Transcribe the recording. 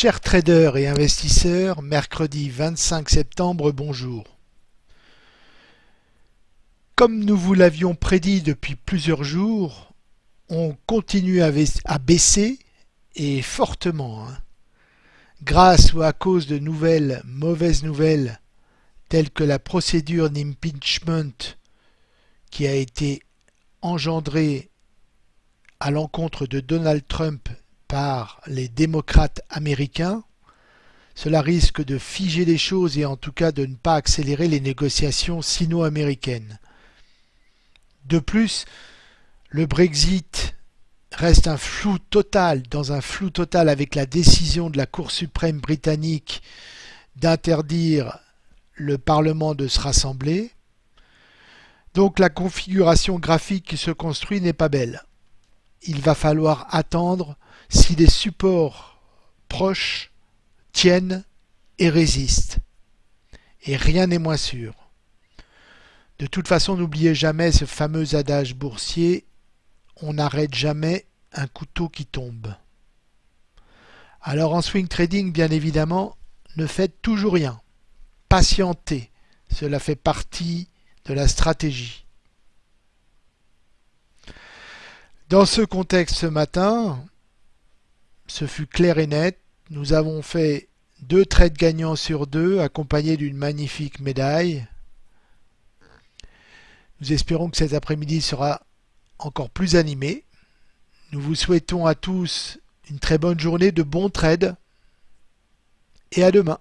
Chers traders et investisseurs, mercredi 25 septembre, bonjour. Comme nous vous l'avions prédit depuis plusieurs jours, on continue à baisser et fortement. Hein. Grâce ou à cause de nouvelles mauvaises nouvelles telles que la procédure d'impeachment qui a été engendrée à l'encontre de Donald Trump par les démocrates américains, cela risque de figer les choses et en tout cas de ne pas accélérer les négociations sino-américaines. De plus, le Brexit reste un flou total, dans un flou total avec la décision de la Cour suprême britannique d'interdire le Parlement de se rassembler. Donc la configuration graphique qui se construit n'est pas belle. Il va falloir attendre si les supports proches tiennent et résistent. Et rien n'est moins sûr. De toute façon, n'oubliez jamais ce fameux adage boursier on n'arrête jamais un couteau qui tombe. Alors en swing trading, bien évidemment, ne faites toujours rien. Patientez, cela fait partie de la stratégie. Dans ce contexte ce matin, ce fut clair et net. Nous avons fait deux trades gagnants sur deux, accompagnés d'une magnifique médaille. Nous espérons que cet après-midi sera encore plus animé. Nous vous souhaitons à tous une très bonne journée de bons trades et à demain.